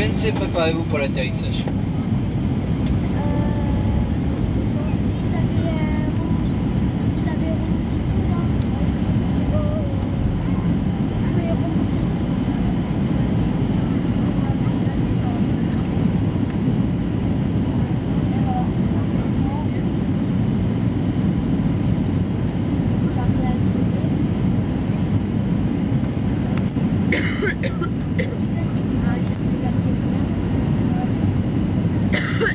BNC, préparez-vous pour l'atterrissage. Yeah.